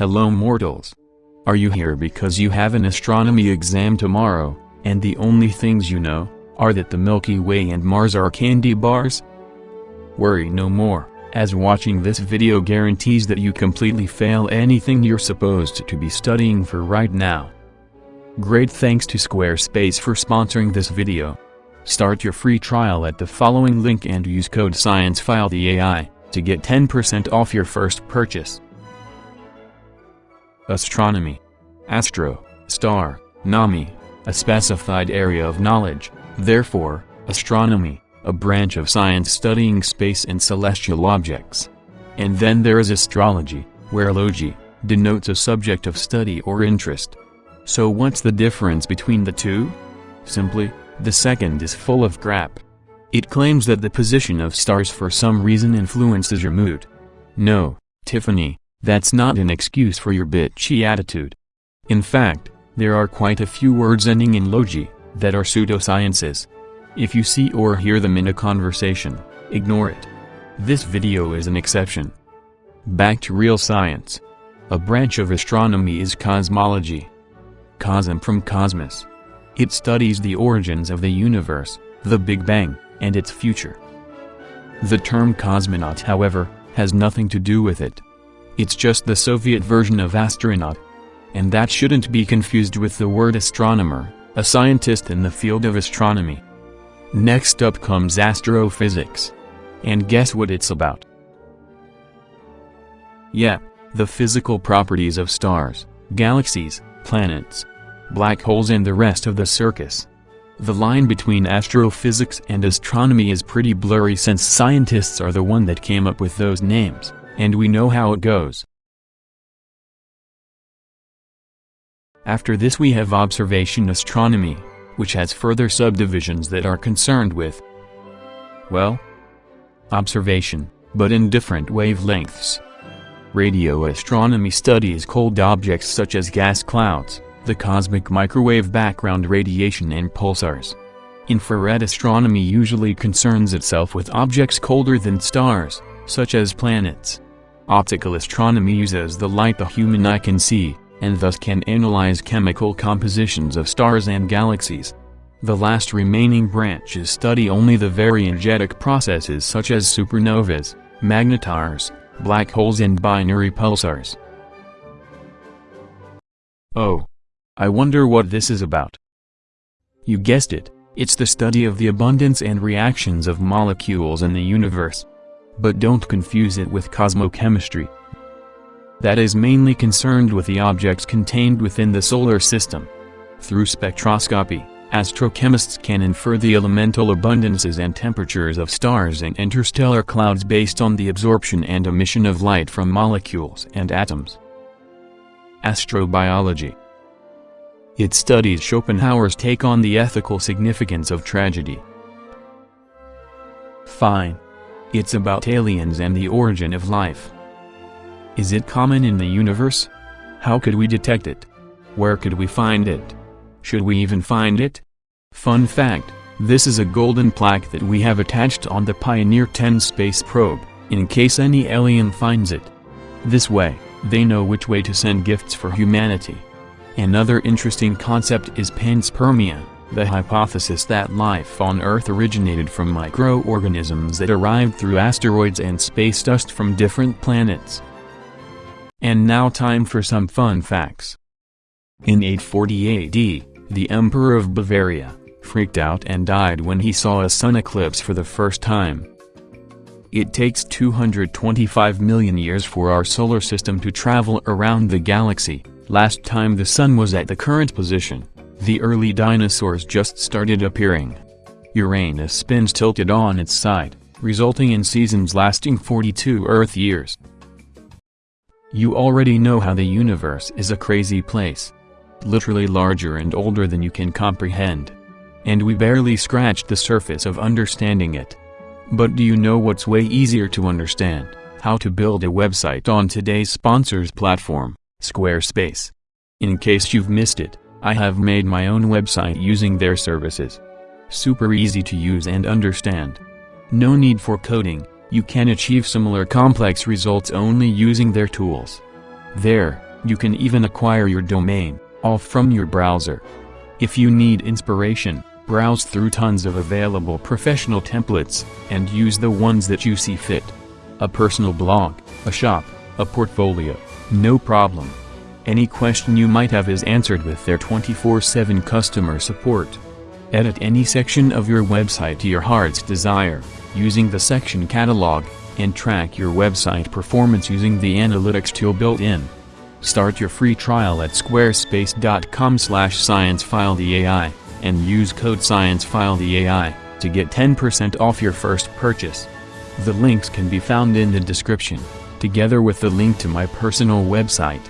Hello mortals. Are you here because you have an astronomy exam tomorrow, and the only things you know, are that the Milky Way and Mars are candy bars? Worry no more, as watching this video guarantees that you completely fail anything you're supposed to be studying for right now. Great thanks to Squarespace for sponsoring this video. Start your free trial at the following link and use code SCIENCEFILETHEAI to get 10% off your first purchase. Astronomy. Astro, star, nomy, a specified area of knowledge, therefore, astronomy, a branch of science studying space and celestial objects. And then there is astrology, where logy, denotes a subject of study or interest. So what's the difference between the two? Simply, the second is full of crap. It claims that the position of stars for some reason influences your mood. No, Tiffany, that's not an excuse for your bitchy attitude. In fact, there are quite a few words ending in logy, that are pseudosciences. If you see or hear them in a conversation, ignore it. This video is an exception. Back to real science. A branch of astronomy is cosmology. Cosm from cosmos. It studies the origins of the universe, the Big Bang, and its future. The term cosmonaut however, has nothing to do with it. It's just the Soviet version of astronaut. And that shouldn't be confused with the word astronomer, a scientist in the field of astronomy. Next up comes astrophysics. And guess what it's about? Yep, the physical properties of stars, galaxies, planets, black holes and the rest of the circus. The line between astrophysics and astronomy is pretty blurry since scientists are the one that came up with those names, and we know how it goes. After this we have observation astronomy, which has further subdivisions that are concerned with, well, observation, but in different wavelengths. Radio astronomy studies cold objects such as gas clouds, the cosmic microwave background radiation and pulsars. Infrared astronomy usually concerns itself with objects colder than stars, such as planets. Optical astronomy uses the light the human eye can see, and thus can analyze chemical compositions of stars and galaxies. The last remaining branches study only the very energetic processes such as supernovas, magnetars, black holes and binary pulsars. Oh, I wonder what this is about. You guessed it, it's the study of the abundance and reactions of molecules in the universe. But don't confuse it with cosmochemistry. That is mainly concerned with the objects contained within the solar system. Through spectroscopy, astrochemists can infer the elemental abundances and temperatures of stars and interstellar clouds based on the absorption and emission of light from molecules and atoms. Astrobiology it studies Schopenhauer's take on the ethical significance of tragedy. Fine. It's about aliens and the origin of life. Is it common in the universe? How could we detect it? Where could we find it? Should we even find it? Fun fact, this is a golden plaque that we have attached on the Pioneer 10 space probe, in case any alien finds it. This way, they know which way to send gifts for humanity. Another interesting concept is panspermia, the hypothesis that life on Earth originated from microorganisms that arrived through asteroids and space dust from different planets. And now time for some fun facts. In 840 AD, the Emperor of Bavaria, freaked out and died when he saw a sun eclipse for the first time. It takes 225 million years for our solar system to travel around the galaxy, Last time the sun was at the current position, the early dinosaurs just started appearing. Uranus spins tilted on its side, resulting in seasons lasting 42 Earth years. You already know how the universe is a crazy place. Literally larger and older than you can comprehend. And we barely scratched the surface of understanding it. But do you know what's way easier to understand? How to build a website on today's sponsors platform. Squarespace. In case you've missed it, I have made my own website using their services. Super easy to use and understand. No need for coding, you can achieve similar complex results only using their tools. There, You can even acquire your domain, all from your browser. If you need inspiration, browse through tons of available professional templates, and use the ones that you see fit. A personal blog, a shop, a portfolio, no problem. Any question you might have is answered with their 24-7 customer support. Edit any section of your website to your heart's desire, using the section catalog, and track your website performance using the analytics tool built in. Start your free trial at squarespace.com slash sciencefileDAI, and use code ScienceFileDAI, to get 10% off your first purchase. The links can be found in the description, together with the link to my personal website.